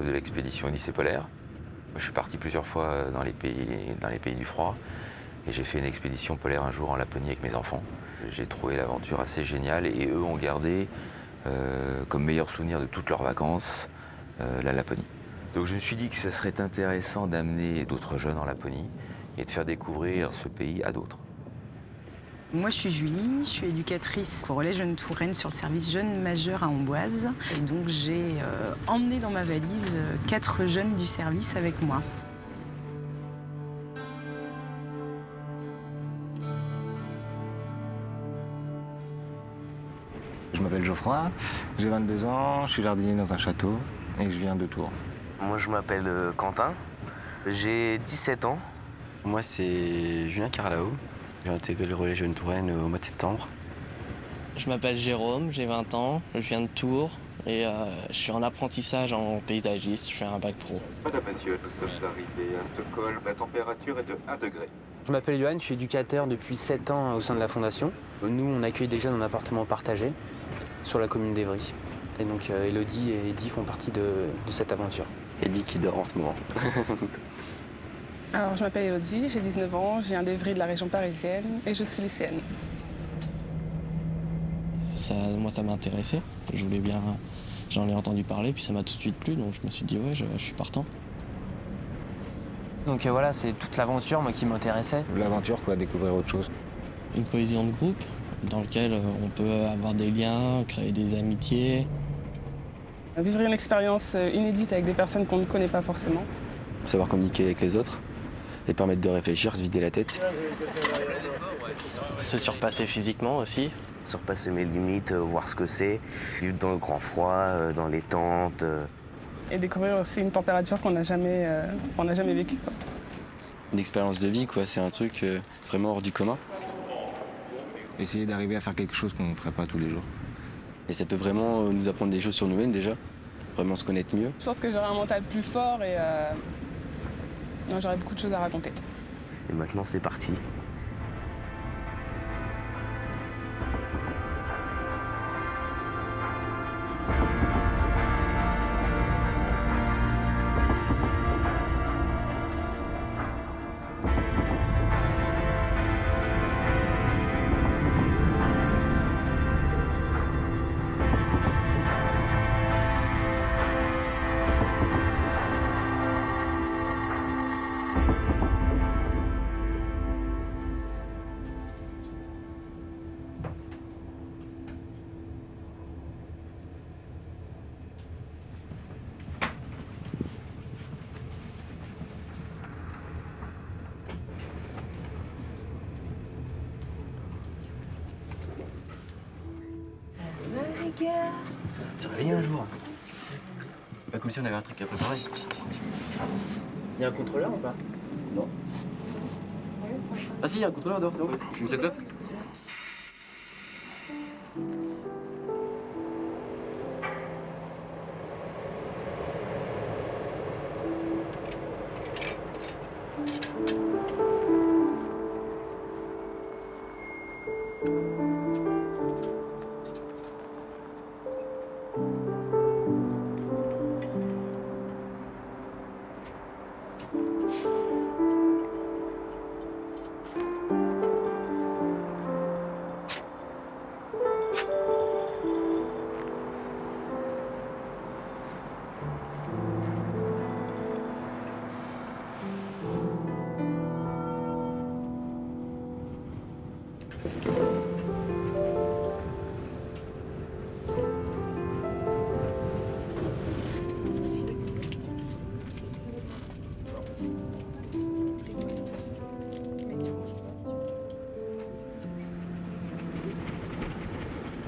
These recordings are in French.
de l'expédition Odyssée polaire. Je suis parti plusieurs fois dans les pays, dans les pays du froid. Et j'ai fait une expédition polaire un jour en Laponie avec mes enfants. J'ai trouvé l'aventure assez géniale et eux ont gardé euh, comme meilleur souvenir de toutes leurs vacances euh, la Laponie. Donc je me suis dit que ce serait intéressant d'amener d'autres jeunes en Laponie et de faire découvrir ce pays à d'autres. Moi, je suis Julie, je suis éducatrice au Relais Jeunes Touraine sur le service Jeunes Majeurs à Amboise. Et donc, j'ai euh, emmené dans ma valise euh, quatre jeunes du service avec moi. Je m'appelle Geoffroy, j'ai 22 ans, je suis jardinier dans un château et je viens de Tours. Moi, je m'appelle euh, Quentin, j'ai 17 ans. Moi, c'est Julien Carlao. J'ai intégré le relais Jeune Touraine au mois de septembre. Je m'appelle Jérôme, j'ai 20 ans, je viens de Tours et euh, je suis en apprentissage en paysagiste, je fais un bac pro. Madame, monsieur, nous sommes arrivés à Stockholm, la température est de 1 degré. Je m'appelle Johan, je suis éducateur depuis 7 ans au sein de la Fondation. Nous, on accueille des jeunes en appartement partagé sur la commune d'Evry. Et donc euh, Elodie et Eddy font partie de, de cette aventure. Eddy qui dort en ce moment. Alors, je m'appelle Elodie, j'ai 19 ans, j'ai un d'Evry de la région parisienne et je suis lycéenne. Ça, moi, ça m'a intéressé. Je voulais bien. J'en ai entendu parler, puis ça m'a tout de suite plu, donc je me suis dit, ouais, je, je suis partant. Donc euh, voilà, c'est toute l'aventure moi qui m'intéressait. L'aventure, quoi, découvrir autre chose. Une cohésion de groupe dans lequel euh, on peut avoir des liens, créer des amitiés. Vivre une expérience euh, inédite avec des personnes qu'on ne connaît pas forcément. Savoir communiquer avec les autres et permettre de réfléchir, se vider la tête. Se surpasser physiquement aussi. Surpasser mes limites, euh, voir ce que c'est, vivre dans le grand froid, euh, dans les tentes. euh. Et découvrir aussi une température qu'on n'a jamais, euh, qu'on n'a jamais vécue. quoi. Une expérience de vie, quoi. C'est un truc euh, vraiment hors du commun. Essayer d'arriver à faire quelque chose qu'on ne ferait pas tous les jours. Et ça peut vraiment nous apprendre des choses sur nous-mêmes déjà. Vraiment se connaître mieux. Je pense que j'aurai un mental plus fort et euh, non, j'aurai beaucoup de choses à raconter. Et maintenant, c'est parti. Si on avait un truc à préparer. Il y a un contrôleur ou pas? Non. Ah si, il y a un contrôleur dehors. Clope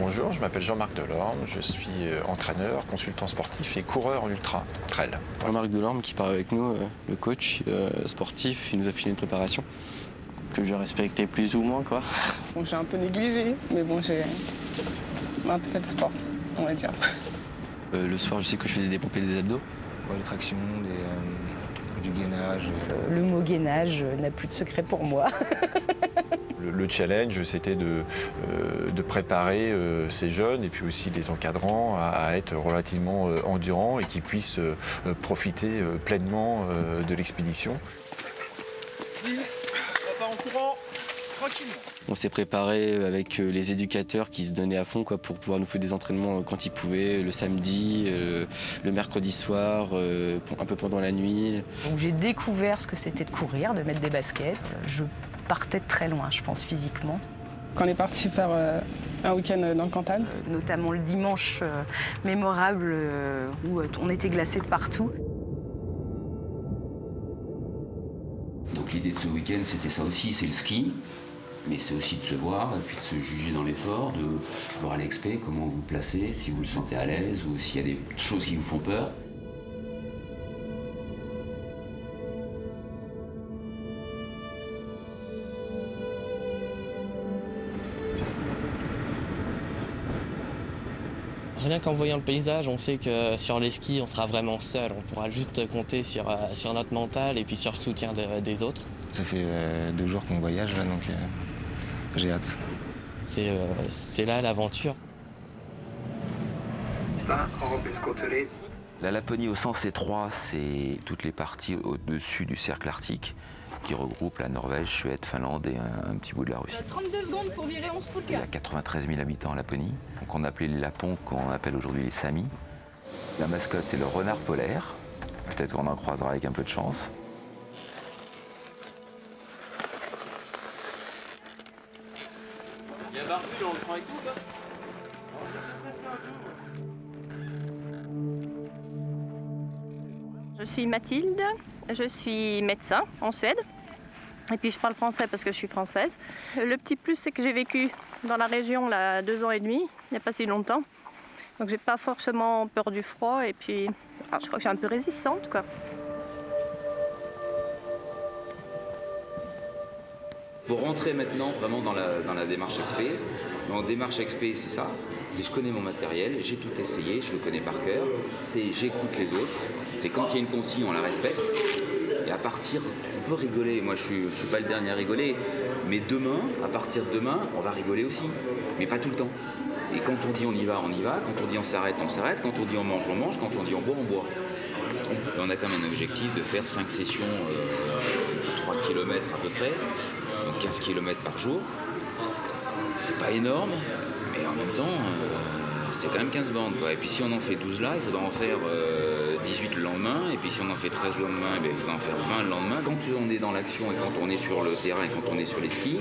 Bonjour, je m'appelle Jean-Marc Delorme, je suis euh, entraîneur, consultant sportif et coureur en ultra trail. Jean-Marc Delorme qui part avec nous, euh, le coach euh, sportif, il nous a filé une préparation. Que je respectais plus ou moins, quoi. Bon, j'ai un peu négligé, mais bon, j'ai un peu fait de sport, on va dire. Euh, le soir, je sais que je faisais des pompées des abdos. Ouais, les tractions, des, euh, du gainage. euh, Le mot gainage n'a plus de secret pour moi. Le, le challenge, c'était de, euh, de préparer euh, ces jeunes et puis aussi les encadrants à, à être relativement euh, endurants et qu'ils puissent profiter euh, pleinement euh, de l'expédition. On s'est préparé avec les éducateurs qui se donnaient à fond quoi, pour pouvoir nous faire des entraînements quand ils pouvaient, le samedi, euh, le mercredi soir, euh, un peu pendant la nuit. J'ai découvert ce que c'était de courir, de mettre des baskets. Je partais de très loin, je pense, physiquement. Quand on est parti faire euh, un week-end dans le Cantal, Notamment le dimanche euh, mémorable euh, où euh, on était glacé de partout. Donc l'idée de ce week-end, c'était ça aussi, c'est le ski, mais c'est aussi de se voir, et puis de se juger dans l'effort, de voir à l'expé comment vous vous placez, si vous le sentez à l'aise ou s'il y a des choses qui vous font peur. Rien qu'en voyant le paysage, on sait que sur les skis, on sera vraiment seul. On pourra juste compter sur, euh, sur notre mental et puis sur le soutien de- des autres. Ça fait euh, deux jours qu'on voyage, là, donc euh, j'ai hâte. C'est euh, c'est là l'aventure. La Laponie au sens étroit, c'est toutes les parties au-dessus du cercle arctique qui regroupent la Norvège, Suède, Finlande et un, un petit bout de la Russie. 32 secondes pour virer 11 Il y a 93 000 habitants en Laponie, donc on appelait les Lapons, qu'on appelle aujourd'hui les Samis. La mascotte, c'est le renard polaire. Peut-être qu'on en croisera avec un peu de chance. Je suis Mathilde, je suis médecin en Suède. Et puis je parle français parce que je suis française. Le petit plus, c'est que j'ai vécu dans la région là, deux ans et demi, il n'y a pas si longtemps. Donc j'ai pas forcément peur du froid et puis ah, je crois que je suis un peu résistante quoi. Pour rentrer maintenant vraiment dans la, dans la démarche XP, dans la démarche XP, c'est ça. C'est je connais mon matériel, j'ai tout essayé, je le connais par cœur. C'est j'écoute les autres. C'est quand il y a une consigne, on la respecte. On peut rigoler. Moi, je je suis pas le dernier à rigoler. Mais demain, à partir de demain, on va rigoler aussi. Mais pas tout le temps. Et quand on dit on y va, on y va. Quand on dit on s'arrête, on s'arrête. Quand on dit on mange, on mange. Quand on dit on boit, on boit. Et on a quand même un objectif de faire 5 sessions, euh, 3 km à peu près, donc 15 km par jour. C'est pas énorme, mais en même temps, euh, c'est quand même 15 bandes. Et puis si on en fait 12 là, il faudra en faire euh, 18 le lendemain. Et puis si on en fait 13 le lendemain, eh il faudra en faire 20 le lendemain. Quand on est dans l'action et quand on est sur le terrain et quand on est sur les skis,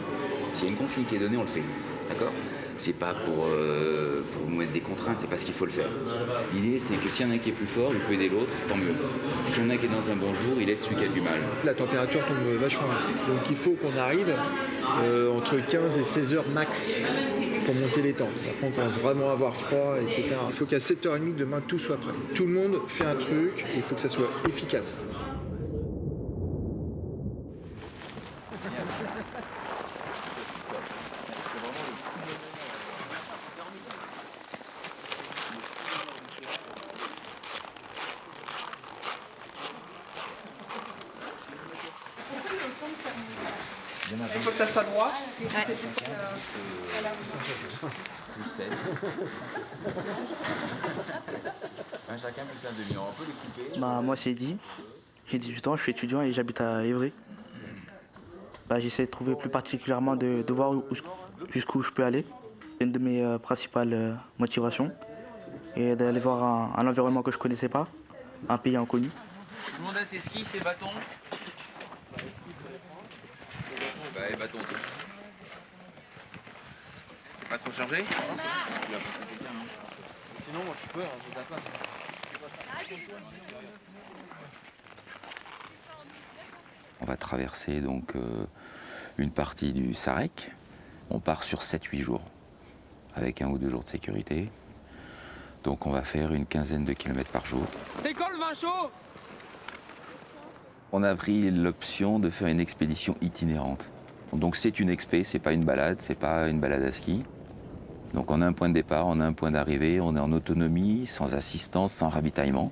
s'il y a une consigne qui est donnée, on le fait. D'accord? C'est pas pour, euh, pour nous mettre des contraintes, c'est parce qu'il faut le faire. L'idée, c'est que s'il y en a un qui est plus fort, il peut aider l'autre, tant mieux. S'il y en a un qui est dans un bon jour, il aide celui qui a du mal. La température tombe vachement vite. Donc il faut qu'on arrive euh, entre 15 et 16 heures max pour monter les tentes. Après on commence vraiment à avoir froid, etc. Il faut qu'à 7h30 demain tout soit prêt. Tout le monde fait un truc, il faut que ça soit efficace. Que ça soit droit. Chacun plus un demi on peut les couper. Bah, moi, c'est Eddy. J'ai 18 ans, je suis étudiant et j'habite à Évry. Bah, J'essaie de trouver plus particulièrement de, de voir où- où- jusqu'où je peux aller. C'est une de mes euh, principales euh, motivations. Et d'aller voir un, un environnement que je ne connaissais pas, un pays inconnu. Tout le monde a ses skis, ses bâtons Les bâtons. Pas trop chargé? Sinon, moi je peux, je tape pas. On va traverser donc euh, une partie du Sarek. On part sur 7-8 jours, avec un ou deux jours de sécurité. Donc on va faire une quinzaine de kilomètres par jour. C'est quand le vin chaud? On a pris l'option de faire une expédition itinérante. Donc c'est une expé, c'est pas une balade, c'est pas une balade à ski. Donc on a un point de départ, on a un point d'arrivée, on est en autonomie, sans assistance, sans ravitaillement.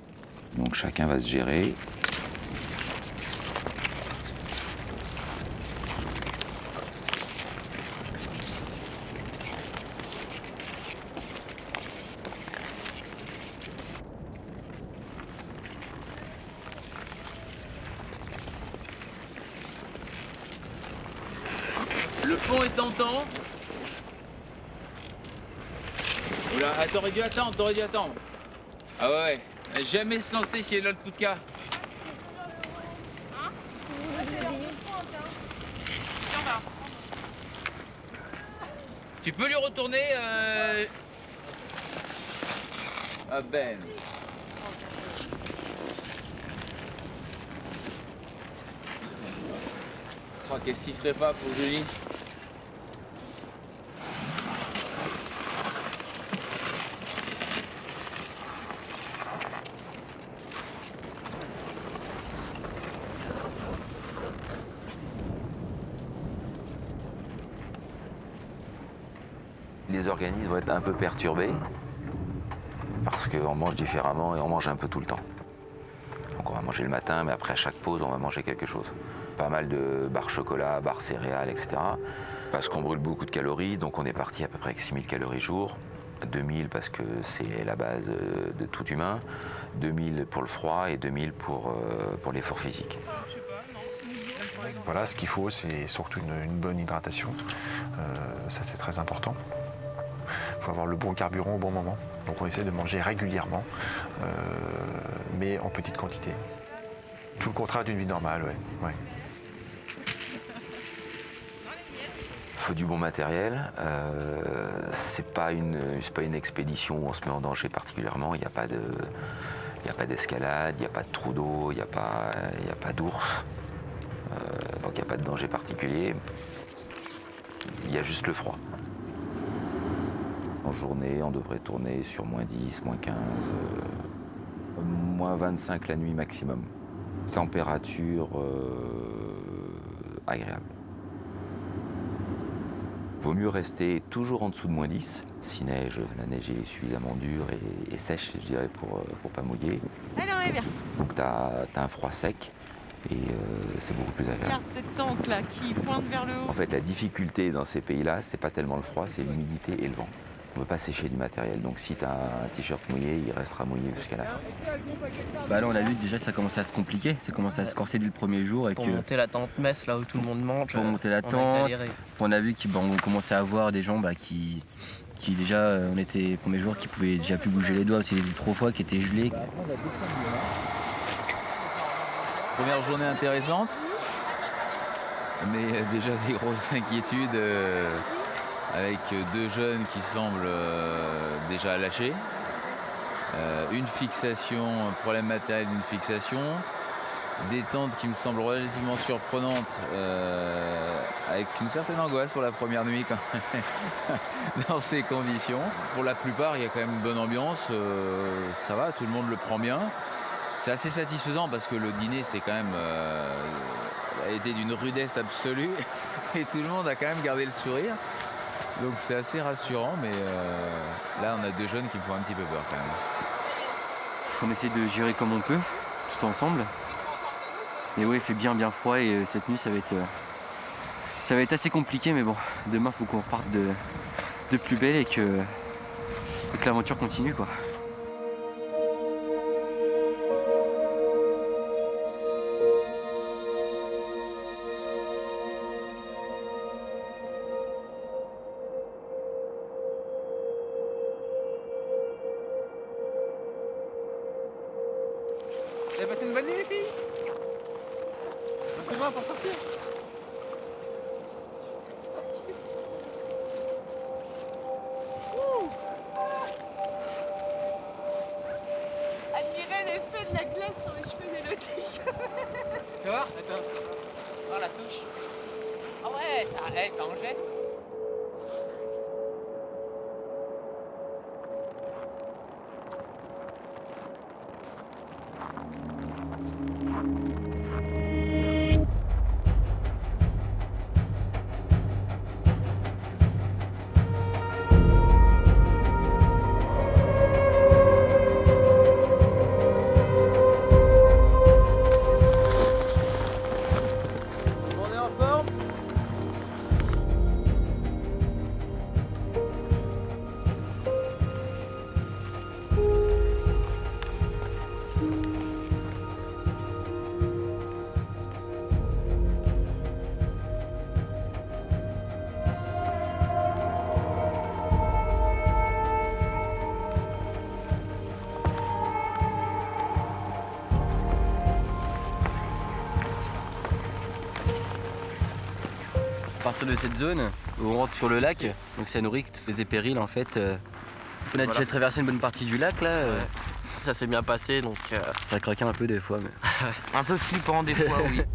Donc chacun va se gérer. Fond est tentant. Oula, t'aurais dû attendre, t'aurais dû attendre. Ah ouais. Jamais se lancer si elle a le coup de cas. Tu peux lui retourner euh... Ah Ben. Je crois qu'elle sifflerait pas pour Julie. Les organismes vont être un peu perturbés parce qu'on mange différemment et on mange un peu tout le temps. Donc on va manger le matin, mais après à chaque pause, on va manger quelque chose. Pas mal de barres chocolat, barres céréales, etc. Parce qu'on brûle beaucoup de calories, donc on est parti à peu près avec 6000 calories jour. 2000 parce que c'est la base euh, de tout humain, 2000 pour le froid et 2000 pour, euh, pour l'effort physique. Voilà, ce qu'il faut, c'est surtout une, une bonne hydratation. Euh, ça, c'est très important. Il faut avoir le bon carburant au bon moment. Donc on essaie de manger régulièrement, euh, mais en petite quantité. Tout le contraire d'une vie normale, ouais. ouais. Il faut du bon matériel. Euh, c'est pas une, pas une expédition où on se met en danger particulièrement. Il n'y a pas de, il d'escalade, il n'y a pas de trou d'eau, il n'y a pas, a pas d'ours. Euh, donc il n'y a pas de danger particulier. Il y a juste le froid. En journée, on devrait tourner sur moins 10, moins 15, euh, moins 25 la nuit maximum. Température euh, agréable. Vaut mieux rester toujours en dessous de moins 10. Si neige, la neige est suffisamment dure et, et sèche, je dirais, pour ne pas mouiller. Alors, on est bien. Donc tu as, un froid sec et euh, c'est beaucoup plus agréable. Regarde cette tente là qui pointe vers le haut. En fait, la difficulté dans ces pays-là, c'est pas tellement le froid, c'est l'humidité et le vent. On ne peut pas sécher du matériel. Donc si tu as un t-shirt mouillé, il restera mouillé jusqu'à la fin. Bah là, on a vu que déjà ça commençait à se compliquer, ça commençait à se corser dès le premier jour. Et Pour que, monter la tente messe là où tout le monde mange. pour monter la on a tente, on a vu qu'on commençait à avoir des gens bah, qui, qui déjà, euh, on était les premiers jours qui pouvaient déjà plus bouger les doigts parce qu'il était trop froid, qui étaient gelés. Première journée intéressante, mais euh, déjà des grosses inquiétudes euh, avec deux jeunes qui semblent euh, déjà lâchés. Euh, une fixation, un problème matériel d'une fixation. Des tentes qui me semblent relativement surprenantes euh, avec une certaine angoisse pour la première nuit quand même, dans ces conditions. Pour la plupart, il y a quand même une bonne ambiance, ça va, tout le monde le prend bien. C'est assez satisfaisant parce que le dîner, c'est quand même a été d'une rudesse absolue et tout le monde a quand même gardé le sourire. Donc c'est assez rassurant, mais euh, là on a deux jeunes qui me font un petit peu peur quand même. On essaie de gérer comme on peut, tous ensemble. Mais oui, il fait bien bien froid et euh, cette nuit ça va être, euh, ça va être assez compliqué, mais bon, demain faut qu'on reparte de, de plus belle et que, et que l'aventure continue quoi. Partir de cette zone, on rentre sur le lac, donc ça nourrit ces périls en fait. euh. On a Voilà. déjà traversé une bonne partie du lac là. euh. Ça s'est bien passé, donc... euh, Ça craquait un peu des fois, mais. Un peu flippant des fois, oui.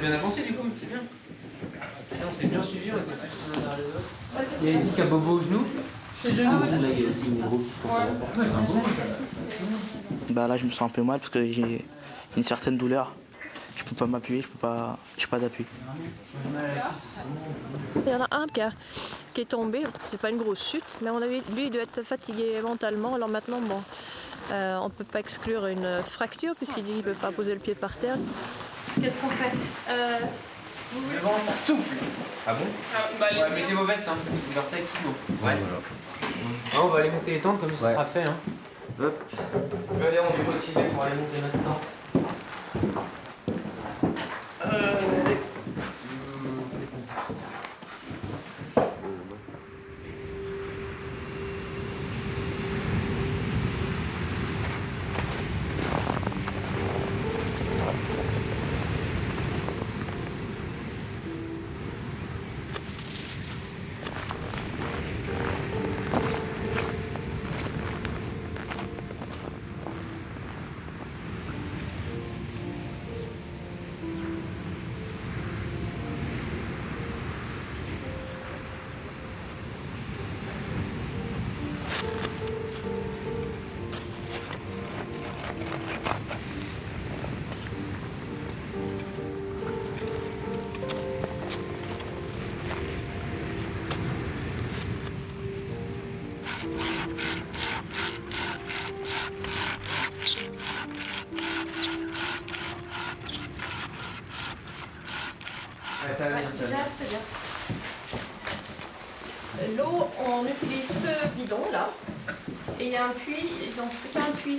bien avancé du coup, c'est bien. on s'est bien suivi, on était plus l'un derrière les autres. Il y a ici qui a Bobo au genou C'est genou. Ah, a Bah là, je me sens un peu mal parce que j'ai une certaine douleur. Je peux pas m'appuyer, je peux pas, j'ai pas d'appui. Il y en a un qui, a- qui est tombé, c'est pas une grosse chute, mais on avait, lui il doit être fatigué mentalement. Alors maintenant, bon, euh, on ne peut pas exclure une fracture puisqu'il dit qu'il ne peut pas poser le pied par terre. Qu'est-ce qu'on fait? Euh, Le vent, ça souffle. Ah bon? Ouais, mettez vos vestes, hein. Vortex sous l'eau. Ouais. Ah, on va aller monter les tentes comme ça sera fait. Hein. Hop. Allez, on est motivé pour aller monter notre tente. Ouais,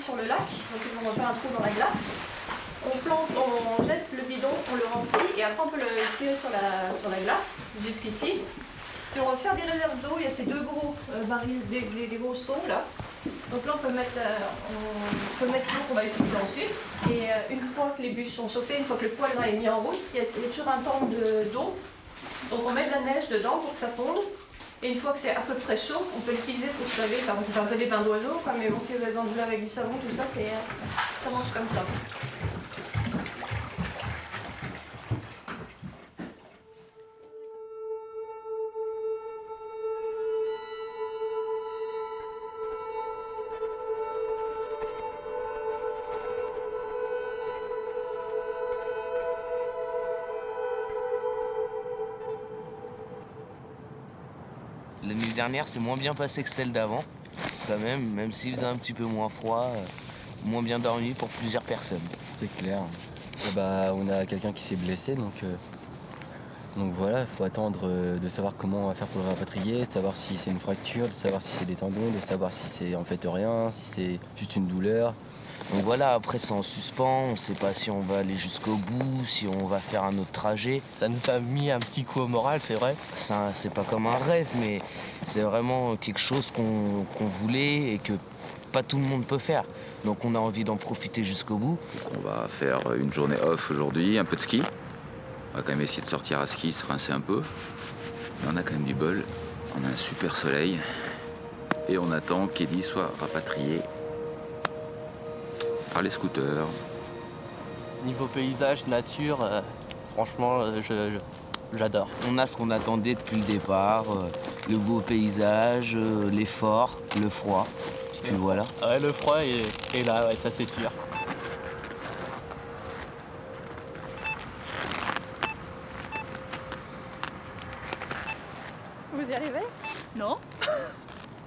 sur le lac, donc ils vont faire un trou dans la glace. On plante, on jette le bidon, on le remplit et après on peut le tirer sur la, sur la glace jusqu'ici. Si on veut faire des réserves d'eau, il y a ces deux gros euh, barils, des, des- des gros seaux là. Donc là on peut mettre, euh, mettre l'eau qu'on va utiliser ensuite. Et euh, une fois que les bûches sont chauffées, une fois que le poêle est mis en route, il y a, toujours un temps de- d'eau. Donc on met de la neige dedans pour que ça fonde. Et une fois que c'est à peu près chaud, on peut l'utiliser pour se laver. Enfin, fait un peu des bains d'oiseaux, mais bon, si vous de vous laver avec du savon, tout ça, c'est, euh, ça marche comme ça. Dernière, c'est moins bien passé que celle d'avant, quand même, même s'il faisait un petit peu moins froid, euh, moins bien dormi pour plusieurs personnes. C'est clair. Eh bah, on a quelqu'un qui s'est blessé, donc, euh, donc voilà, il faut attendre euh, de savoir comment on va faire pour le rapatrier, de savoir si c'est une fracture, de savoir si c'est des tendons, de savoir si c'est en fait rien, si c'est juste une douleur. Donc voilà, après c'est en suspens, on ne sait pas si on va aller jusqu'au bout, si on va faire un autre trajet. Ça nous a mis un petit coup au moral, c'est vrai. Ça, C'est pas comme un rêve, mais c'est vraiment quelque chose qu'on qu'on voulait et que pas tout le monde peut faire. Donc on a envie d'en profiter jusqu'au bout. On va faire une journée off aujourd'hui, un peu de ski. On va quand même essayer de sortir à ski, se rincer un peu. Mais on a quand même du bol. On a un super soleil. Et on attend qu'Eddie soit rapatrié par les scooters. Niveau paysage, nature, euh, franchement, euh, je- je- j'adore. On a ce qu'on attendait depuis le départ, euh, le beau paysage, euh, l'effort, le froid. Puis voilà. Ouais, le froid est, est là, ouais, ça c'est sûr. Vous y arrivez? Non.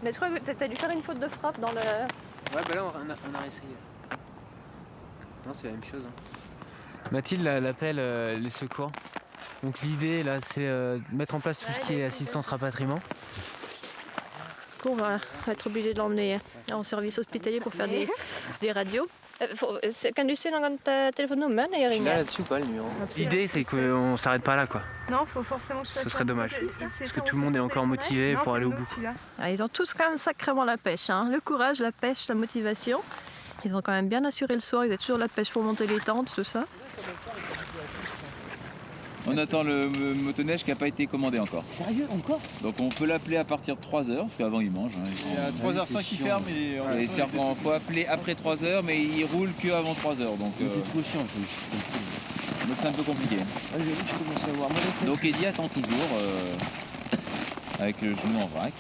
Mais je crois que t'as dû faire une faute de frappe dans le. Ouais, bah là, on a, on a réessayé. Non, c'est la même chose. hein. Mathilde elle appelle euh, les secours. Donc l'idée là c'est euh, de mettre en place tout ce qui est assistance rapatriement. On va être obligé de l'emmener en service hospitalier pour faire des, des radios. Kan du se eh, telefonnummer när jag Là, ringer? là-dessus ou pas le numéro? L'idée c'est qu'on s'arrête pas là quoi. Non, faut forcément que je Ce serait dommage. Parce que tout le monde est encore motivé pour aller au bout. Ah, ils ont tous quand même sacrément la pêche. hein. Le courage, la pêche, la motivation. Ils ont quand même bien assuré le soir. Ils ont toujours la pêche pour monter les tentes, tout ça. On attend le motoneige qui n'a pas été commandé encore. Sérieux, encore? Donc on peut l'appeler à partir de 3h, parce qu'avant il mange. hein. Il y a 3h05 qui ferme et on Et c'est il faut appeler après 3h, mais il roule que avant 3h. Donc euh, C'est trop chiant. donc c'est un peu compliqué. Ah, je commence à. Donc Eddie attend toujours euh, avec le genou en vrac.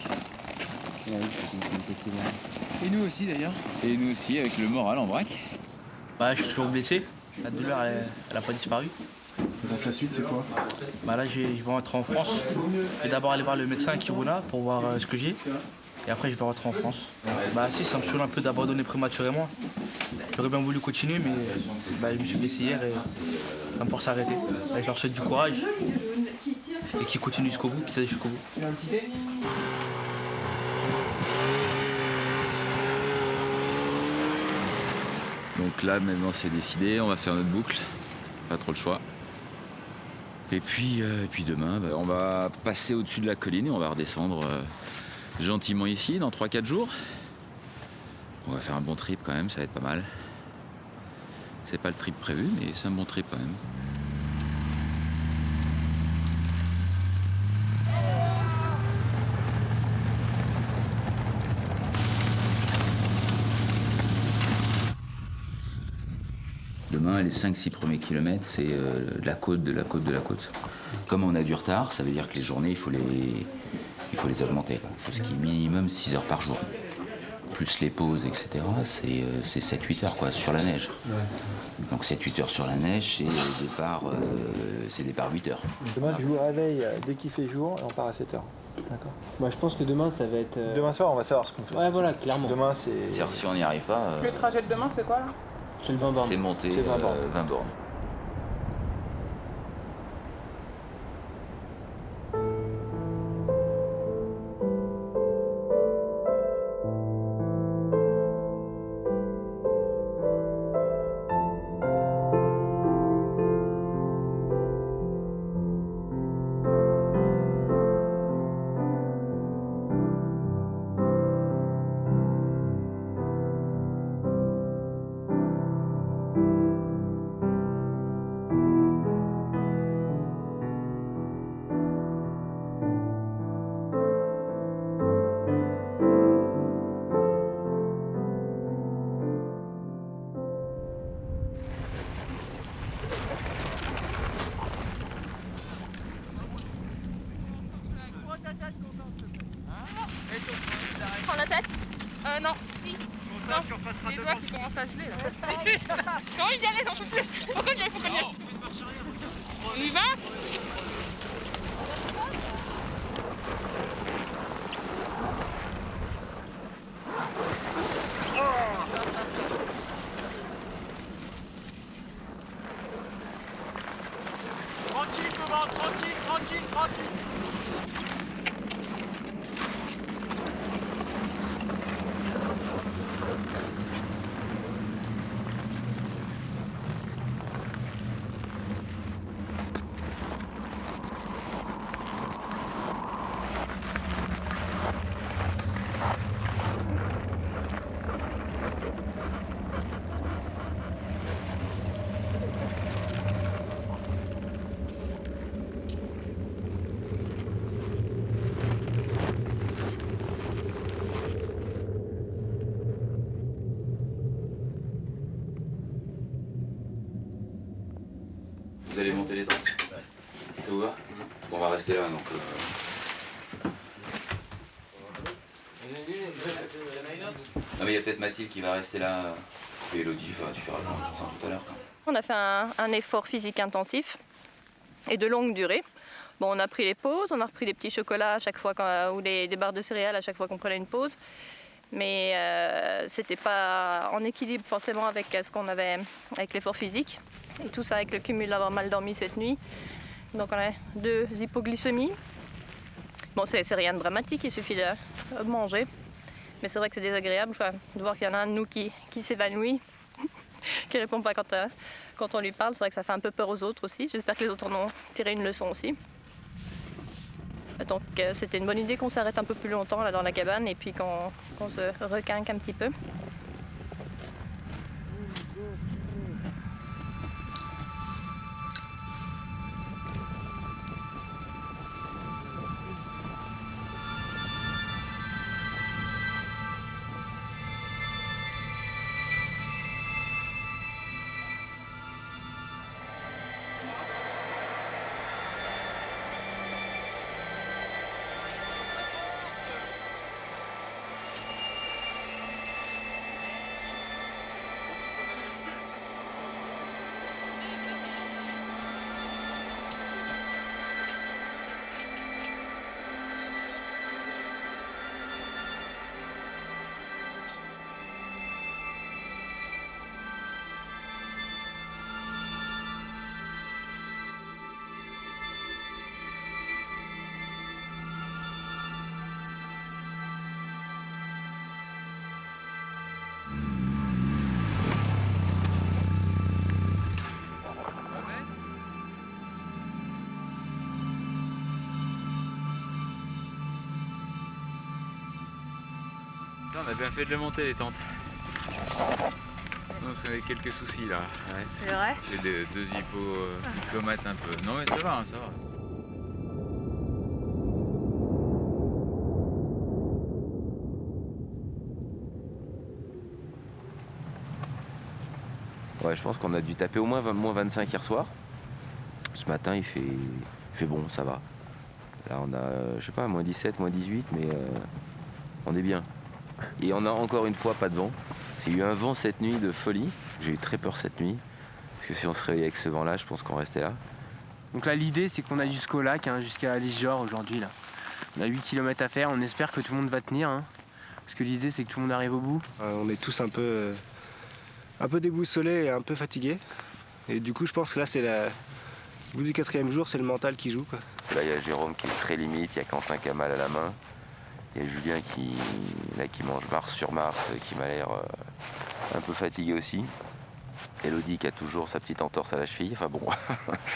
Et nous aussi d'ailleurs. Et nous aussi avec le moral en vrac. Bah, je suis toujours blessé. La douleur, elle n'a pas disparu. Donc la suite c'est quoi? Bah, là, je vais rentrer en France. Je vais d'abord aller voir le médecin à Kiruna pour voir euh, ce que j'ai. Et après, je vais rentrer en France. Bah, si, ça me saoule un peu d'abandonner prématurément. J'aurais bien voulu continuer, mais bah, je me suis blessé hier et ça me force à arrêter. Bah, je leur souhaite du courage et qu'ils continuent jusqu'au bout, qu'ils aillent jusqu'au bout. Donc là, maintenant, c'est décidé. On va faire notre boucle. Pas trop le choix. Et puis, euh, demain, bah, on va passer au-dessus de la colline et on va redescendre euh, gentiment ici dans 3-4 jours. On va faire un bon trip quand même, ça va être pas mal. C'est pas le trip prévu, mais c'est un bon trip quand même. Demain, les 5-6 premiers kilomètres, c'est euh, de la côte, de la côte, de la côte. Comme on a du retard, ça veut dire que les journées, il faut les, il faut les augmenter. quoi. Il faut ce qui est minimum 6 heures par jour. Plus les pauses, etc., c'est euh, c'est 7-8 heures quoi, sur la neige. Donc 7-8 heures sur la neige, c'est euh, départ, euh, c'est départ 8 heures. Demain, je joue réveil dès qu'il fait jour et on part à 7h. D'accord Moi je pense que demain ça va être. euh, Demain soir, on va savoir ce qu'on fait. Ouais voilà, clairement. Demain, c'est. C'est-à-dire si on n'y arrive pas, euh, Le trajet de demain, c'est quoi là? C'est le 20 bornes. c'est monter C'est 20 euh, bornes. 20 bornes. Vous allez monter les tentes Ça vous va On va rester là donc. euh. Non mais il y a peut-être Mathilde qui va rester là. Et Elodie, enfin, tu feras tout ça tout à l'heure. On a fait un, un effort physique intensif et de longue durée. Bon, on a pris les pauses, on a repris des petits chocolats à chaque fois qu'on- ou des, des barres de céréales à chaque fois qu'on prenait une pause. Mais euh, c'était pas en équilibre forcément avec euh, ce qu'on avait avec l'effort physique. Et tout ça avec le cumul d'avoir mal dormi cette nuit. Donc on a deux hypoglycémies. Bon, c'est rien de dramatique, il suffit de manger. Mais c'est vrai que c'est désagréable de voir qu'il y en a un de nous qui, qui s'évanouit, qui répond pas quand, euh, quand on lui parle. C'est vrai que ça fait un peu peur aux autres aussi. J'espère que les autres en ont tiré une leçon aussi. Donc euh, c'était une bonne idée qu'on s'arrête un peu plus longtemps là dans la cabane et puis qu'on se requinque un petit peu. On a bien fait de le monter les tentes. Non, ça avait quelques soucis là. Ouais. C'est vrai? J'ai des- deux hippos euh, diplomates un peu. Non mais ça va, hein, ça va. Ouais, je pense qu'on a dû taper au moins 20, moins 25 hier soir. Ce matin, il fait, il fait bon, ça va. Là, on a, je sais pas, moins 17, moins 18, mais euh, on est bien. Et on a encore une fois pas de vent. Il y a eu un vent cette nuit de folie. J'ai eu très peur cette nuit. Parce que si on se réveillait avec ce vent-là, je pense qu'on restait là. Donc là, l'idée, c'est qu'on a jusqu'au lac, hein, jusqu'à Lisjor aujourd'hui. Là. On a 8 km à faire, on espère que tout le monde va tenir. hein. parce que l'idée, c'est que tout le monde arrive au bout. Euh, on est tous un peu, euh, un peu déboussolés et un peu fatigués. Et du coup, je pense que là, c'est la... au bout du quatrième jour, c'est le mental qui joue. Quoi. Là, il y a Jérôme qui est très limite, il y a Quentin qui a mal à la main. Il y a Julien qui, là, qui mange Mars sur Mars, qui m'a l'air euh, un peu fatigué aussi. Elodie qui a toujours sa petite entorse à la cheville. Enfin bon,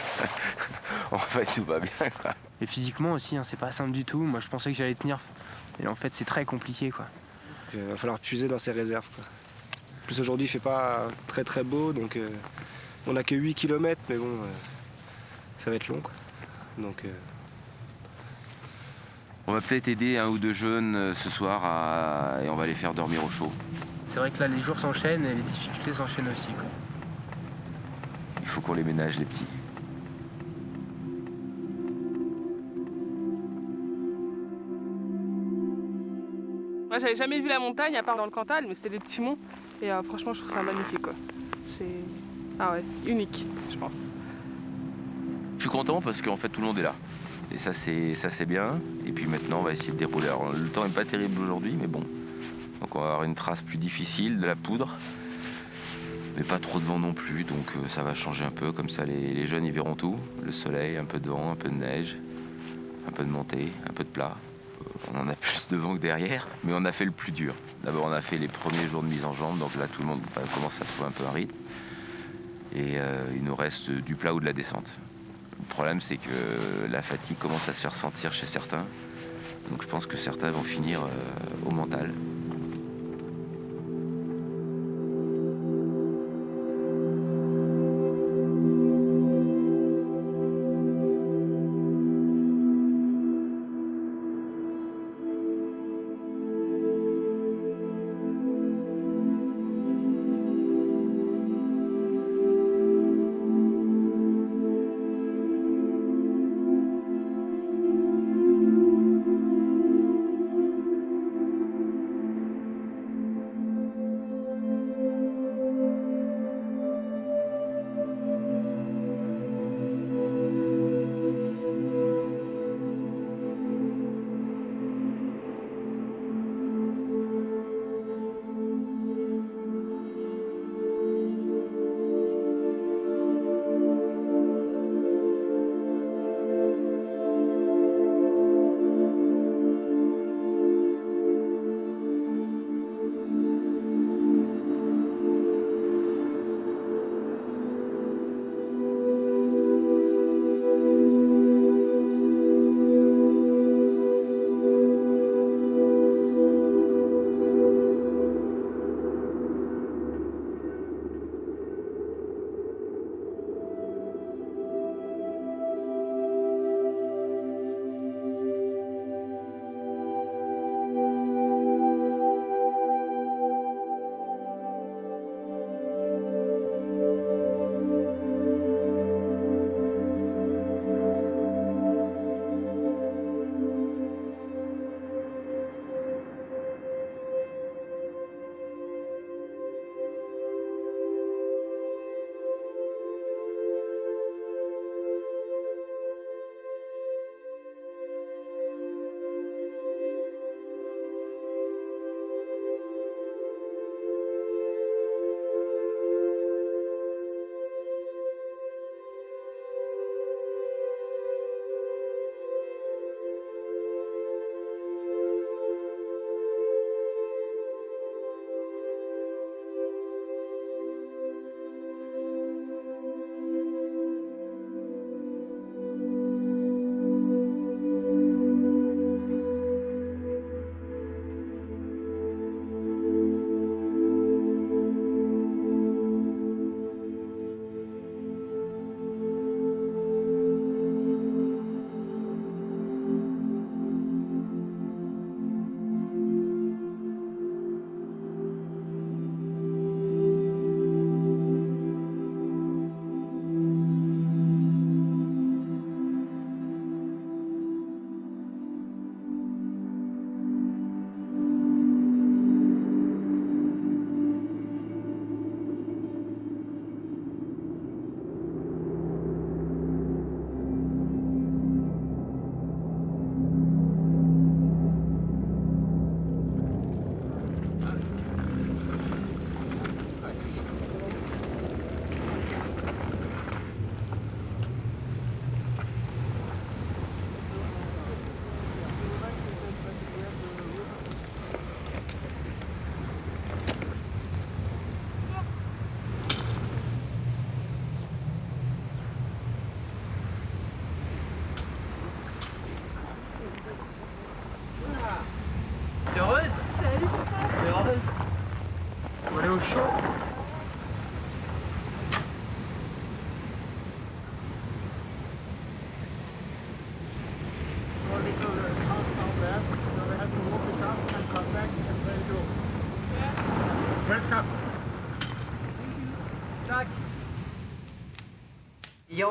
en fait, tout va bien. Quoi. Et physiquement aussi, hein, c'est pas simple du tout. Moi, je pensais que j'allais tenir. Et en fait, c'est très compliqué. quoi. Il va falloir puiser dans ses réserves. Quoi. En plus, aujourd'hui, il fait pas très très beau, donc euh, on a que 8 km, mais bon, euh, ça va être long. Quoi. Donc, euh, On va peut-être aider un ou deux jeunes euh, ce soir à- et on va les faire dormir au chaud. C'est vrai que là, les jours s'enchaînent et les difficultés s'enchaînent aussi. quoi. Il faut qu'on les ménage, les petits. Moi, j'avais jamais vu la montagne à part dans le Cantal, mais c'était des petits monts. Et euh, franchement, je trouve ça magnifique, quoi. C'est. Ah ouais, unique, je pense. Je suis content parce qu'en fait tout le monde est là. Et ça c'est ça c'est bien. Et puis maintenant on va essayer de dérouler. Alors, le temps n'est pas terrible aujourd'hui, mais bon. Donc on va avoir une trace plus difficile, de la poudre. Mais pas trop de vent non plus, donc euh, ça va changer un peu. Comme ça les, jeunes ils verront tout. Le soleil, un peu de vent, un peu de neige, un peu de montée, un peu de plat. Euh, On en a plus de vent que derrière, mais on a fait le plus dur. D'abord on a fait les premiers jours de mise en jambe, donc là tout le monde commence à trouver un peu un rythme. Et euh, il nous reste du plat ou de la descente. Le problème, c'est que la fatigue commence à se faire sentir chez certains. Donc je pense que certains vont finir euh, au mental.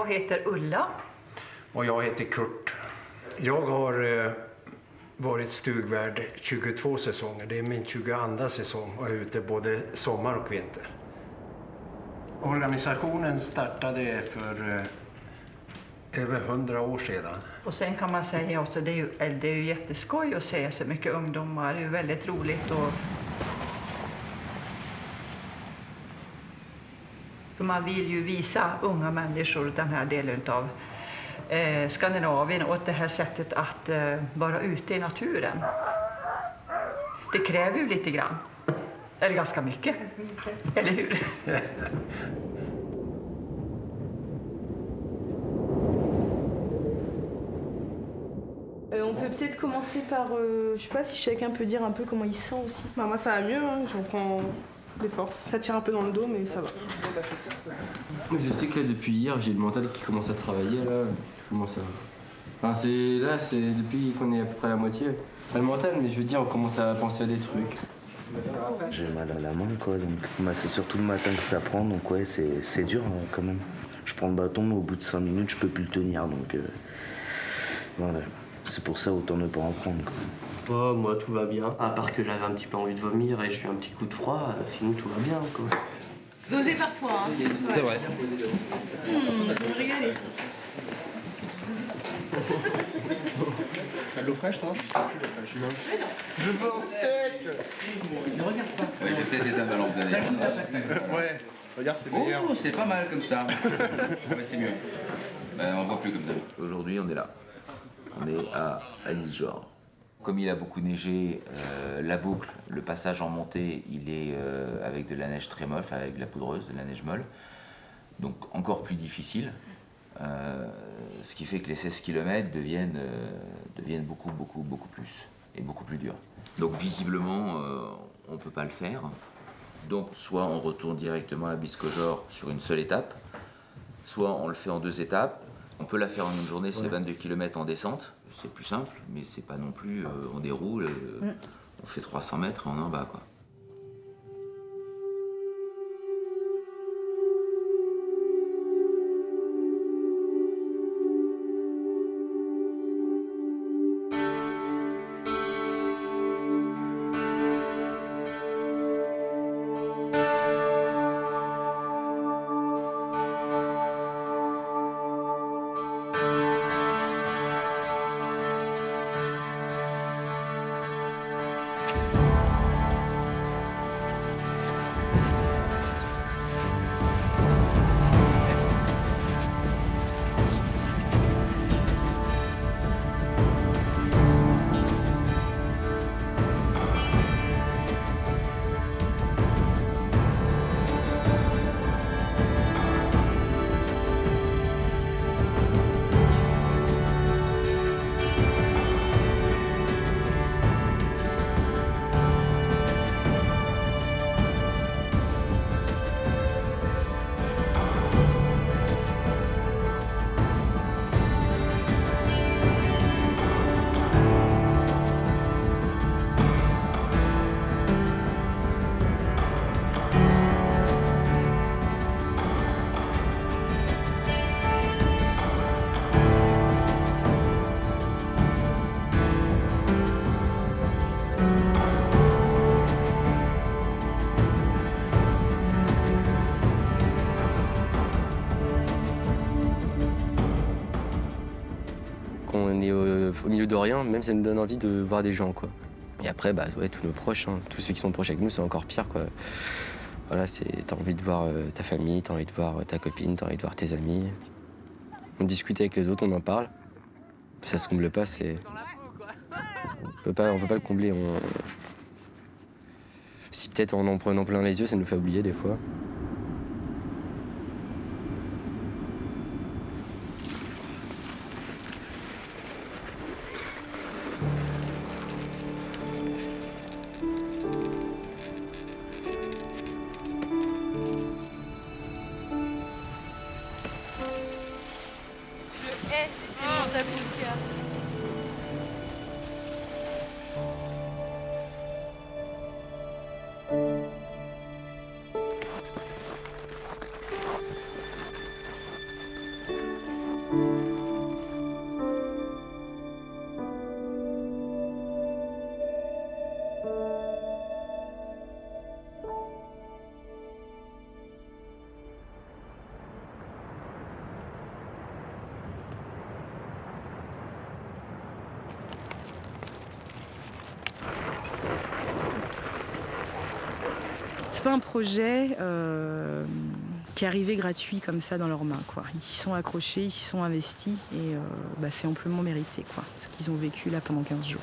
Jag heter Ulla. Och jag heter Kurt. Jag har eh, varit stugvärd 22 säsonger. Det är min 22 säsong och är ute både sommar och vinter. Organisationen startade för eh, över 100 år sedan. Och sen kan man säga också, det är ju, det är ju jätteskoj att se så mycket ungdomar. Det är väldigt roligt och För man vill ju visa unga människor den här delen av eh, Skandinavien och det här sättet att eh, vara ute i naturen. Det kräver ju lite grann. Eller ganska mycket. Eller hur? Euh, on peut peut-être commencer par, euh, je sais pas si chacun peut dire un peu comment il se sent aussi. Bah, moi ça va mieux, hein. j'en prends des forces. Ça tire un peu dans le dos mais ça va. Je sais que là, depuis hier, j'ai le mental qui commence à travailler. Là, je commence à... Enfin, c'est là, c'est depuis qu'on est à peu près à la moitié. Pas le mental, mais je veux dire, on commence à penser à des trucs. J'ai mal à la main, quoi. Donc, bah, c'est surtout le matin que ça prend. Donc, ouais, c'est c'est dur hein, quand même. Je prends le bâton, mais au bout de 5 minutes, je peux plus le tenir. Donc, euh, voilà. C'est pour ça, autant ne pas en prendre, quoi. Moi tout va bien, à part que j'avais un petit peu envie de vomir et j'ai eu un petit coup de froid, euh, sinon tout va bien quoi. Dosé par toi. Hein. C'est vrai. Mmh, régalez. T'as de l'eau fraîche, toi? Je veux un steak Ne regarde pas. Ouais, j'ai peut-être éteint ma lampe derrière. Ouais, regarde, c'est meilleur. Oh, c'est pas mal comme ça. ouais, c'est mieux. Ben, on voit plus comme d'habitude. Aujourd'hui, on est là. On est à Anisjor. Comme il a beaucoup neigé, euh, la boucle, le passage en montée, il est euh, avec de la neige très molle, enfin, avec de la poudreuse, de la neige molle. Donc encore plus difficile. Euh, ce qui fait que les 16 km deviennent, deviennent beaucoup, beaucoup, beaucoup plus. Et beaucoup plus durs. Donc visiblement, on ne peut pas le faire. Donc soit on retourne directement à Biscojor sur une seule étape, soit on le fait en deux étapes. On peut la faire en une journée, c'est 22 km en descente. C'est plus simple, mais c'est pas non plus. euh, on déroule, euh, Mm. on fait 300 mètres et on est en bas. Quoi. Au, milieu de rien, même ça nous donne envie de voir des gens. Quoi. Et après, bah, ouais, tous nos proches, hein, tous ceux qui sont proches avec nous, c'est encore pire. Quoi. Voilà, t'as envie de voir euh, ta famille, t'as envie de voir euh, ta copine, t'as envie de voir tes amis. On discute avec les autres, on en parle. Ça se comble pas, c'est. On peut pas, on peut pas le combler. Si peut-être en en prenant plein les yeux, ça nous fait oublier des fois. C'est pas un projet euh, qui est arrivé gratuit comme ça dans leurs mains. Ils s'y sont accrochés, ils s'y sont investis et euh, bah, c'est amplement mérité quoi, ce qu'ils ont vécu là pendant 15 jours.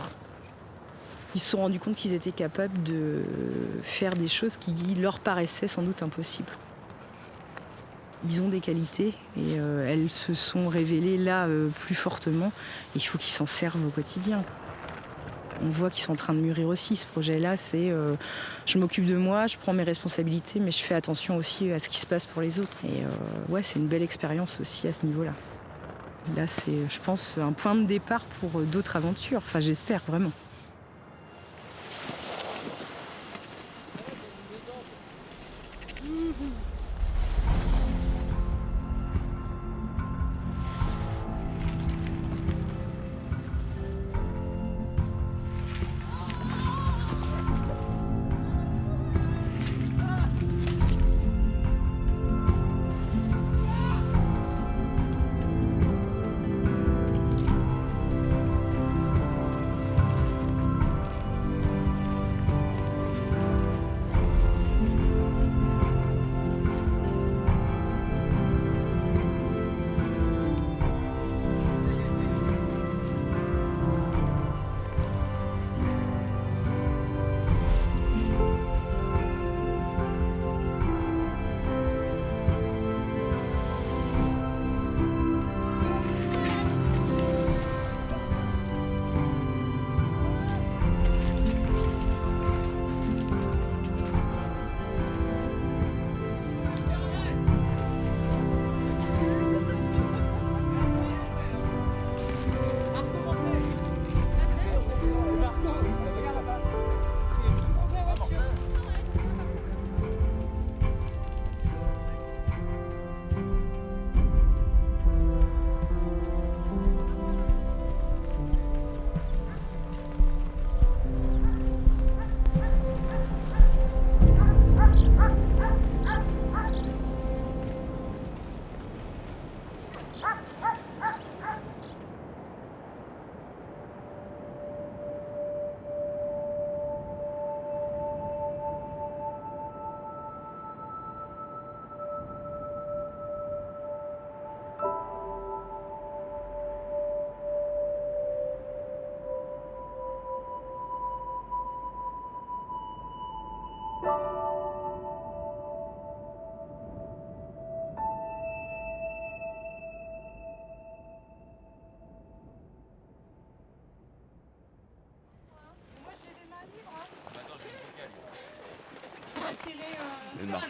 Ils se sont rendus compte qu'ils étaient capables de faire des choses qui leur paraissaient sans doute impossibles. Ils ont des qualités et euh, elles se sont révélées là plus fortement et il faut qu'ils s'en servent au quotidien. On voit qu'ils sont en train de mûrir aussi. Ce projet-là, c'est euh, je m'occupe de moi, je prends mes responsabilités, mais je fais attention aussi à ce qui se passe pour les autres. Et euh, ouais, c'est une belle expérience aussi à ce niveau-là. Là, c'est, je pense, un point de départ pour euh, d'autres aventures. Enfin, j'espère vraiment.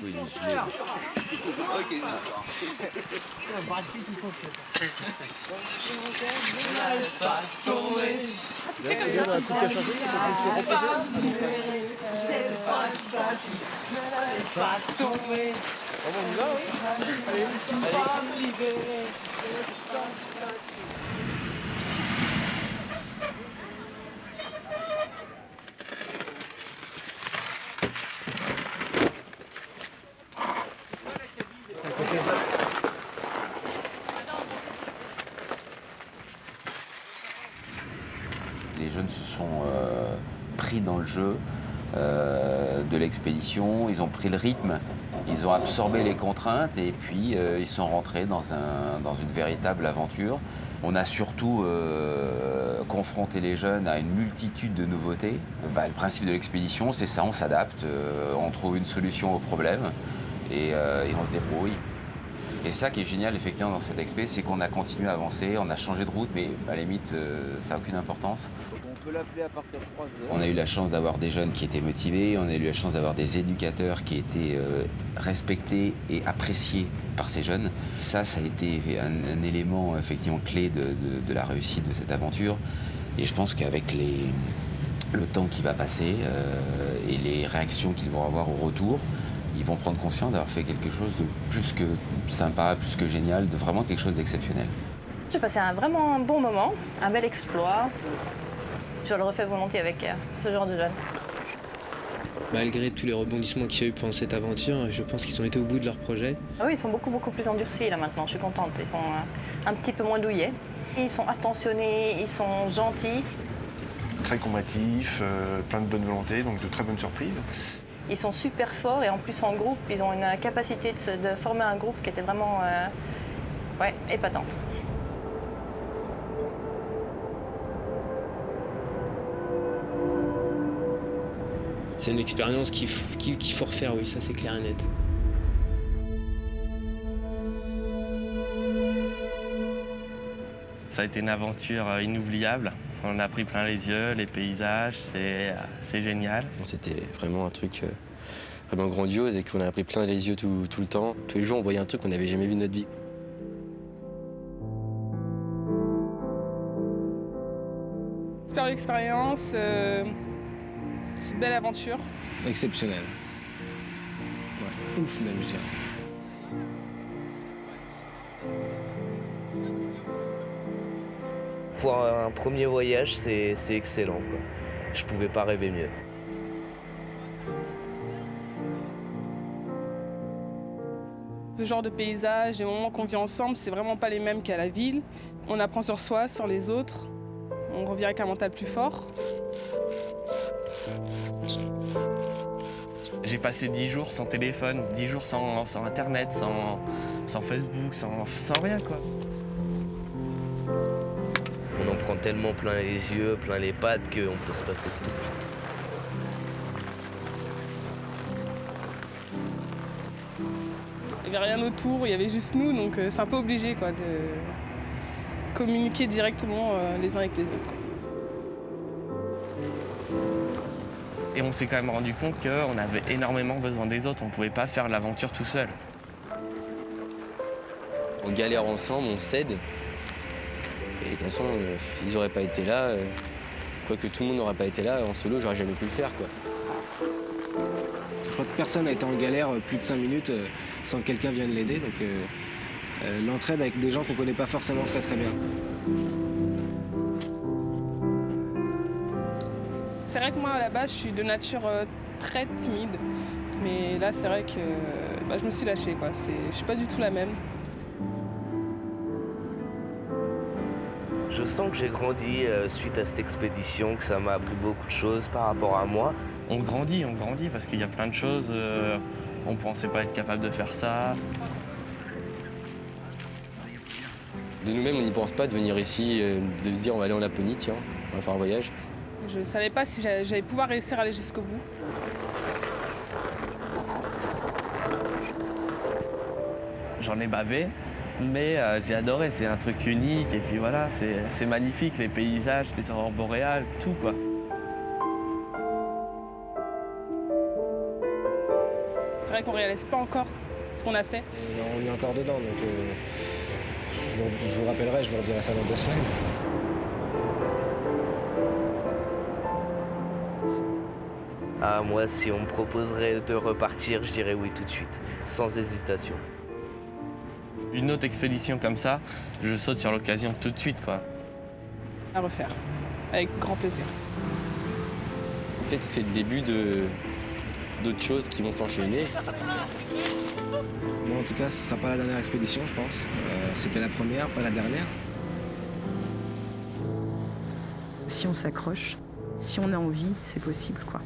Gelé. Ok. Brad Pitt, il faut que ça, c'est pas Cesse pas, ne laisse pas tomber. on y va, oui Allez, allez. Les jeunes se sont euh, pris dans le jeu ils ont pris le rythme, ils ont absorbé les contraintes et puis euh, ils sont rentrés dans, un- dans une véritable aventure. On a surtout euh, confronté les jeunes à une multitude de nouveautés. Bah, le principe de l'expédition, c'est ça, on s'adapte, euh, on trouve une solution au problème et, on se débrouille. Et ça qui est génial effectivement dans cette expé, c'est qu'on a continué à avancer, on a changé de route, mais à la limite, ça n'a aucune importance. On peut l'appeler à partir de 3 heures. On a eu la chance d'avoir des jeunes qui étaient motivés, on a eu la chance d'avoir des éducateurs qui étaient euh, respectés et appréciés par ces jeunes. Ça, ça a été un, un élément effectivement clé de, de- de la réussite de cette aventure. Et je pense qu'avec les, le temps qui va passer euh, et les réactions qu'ils vont avoir au retour, ils vont prendre conscience d'avoir fait quelque chose de plus que sympa, plus que génial, de vraiment quelque chose d'exceptionnel. J'ai passé un vraiment un bon moment, un bel exploit. Je le refais volontiers avec euh, ce genre de jeunes. Malgré tous les rebondissements qu'il y a eu pendant cette aventure, je pense qu'ils ont été au bout de leur projet. Ah oui, ils sont beaucoup, beaucoup plus endurcis là maintenant, je suis contente. Ils sont euh, un petit peu moins douillets. Ils sont attentionnés, ils sont gentils. Très combatif, euh, plein de bonne volonté, donc de très bonnes surprises. Ils sont super forts et en plus en groupe, ils ont une capacité de, se- de former un groupe qui était vraiment euh, ouais, épatante. C'est une expérience qu'il f- qu'il qu'il faut refaire, oui, ça c'est clair et net. Ça a été une aventure euh, inoubliable. On a pris plein les yeux, les paysages, c'est c'est génial. C'était vraiment un truc euh, vraiment grandiose et qu'on a pris plein les yeux tout, tout le temps. Tous les jours, on voyait un truc qu'on n'avait jamais vu de notre vie. Super expérience, euh, c'est une belle aventure. Exceptionnel. Ouais, ouf même, je dirais. Pour un premier voyage, c'est c'est excellent. Quoi. Je pouvais pas rêver mieux. Ce genre de paysage, les moments qu'on vit ensemble, c'est vraiment pas les mêmes qu'à la ville. On apprend sur soi, sur les autres. On revient avec un mental plus fort. J'ai passé 10 jours sans téléphone, 10 jours sans, sans internet, sans, sans Facebook, sans, sans rien quoi. On en prend tellement plein les yeux, plein les pattes qu'on peut se passer de tout. Il n'y avait rien autour, il y avait juste nous, donc euh, c'est un peu obligé quoi, de communiquer directement euh, les uns avec les autres. quoi. Et on s'est quand même rendu compte qu'on avait énormément besoin des autres, on pouvait pas faire l'aventure tout seul. On galère ensemble, on s'aide. Et de toute façon, euh, ils n'auraient pas été là. euh, Quoique tout le monde n'aurait pas été là, en solo, j'aurais jamais pu le faire. quoi. Je crois que personne n'a été en galère euh, plus de 5 minutes euh, sans que quelqu'un vienne l'aider. Donc l'entraide avec des gens qu'on connaît pas forcément très très bien. C'est vrai que moi à la base je suis de nature euh, très timide, mais là c'est vrai que bah, je me suis lâchée quoi. Je suis pas du tout la même. Je sens que j'ai grandi euh, suite à cette expédition, que ça m'a appris beaucoup de choses par rapport à moi. On grandit, on grandit parce qu'il y a plein de choses, euh, on pensait pas être capable de faire ça. De nous-mêmes, on n'y pense pas de venir ici, euh, de se dire on va aller en Laponie, tiens, on va faire un voyage. Je savais pas si j'allais pouvoir réussir à aller jusqu'au bout. J'en ai bavé, mais euh, j'ai adoré, c'est un truc unique et puis voilà, c'est c'est magnifique, les paysages, les aurores boréales, tout quoi. C'est vrai qu'on réalise pas encore ce qu'on a fait. Et on est encore dedans, donc euh, je, vous, je vous rappellerai, je vous redirai ça dans deux semaines. Ah, moi, si on me proposerait de repartir, je dirais oui tout de suite, sans hésitation. Une autre expédition comme ça, je saute sur l'occasion tout de suite quoi. À refaire, avec grand plaisir. Peut-être que c'est le début de d'autres choses qui vont s'enchaîner. Bon, en tout cas, ce sera pas la dernière expédition, je pense. Euh, C'était la première, pas la dernière. Si on s'accroche, si on a envie, c'est possible, quoi.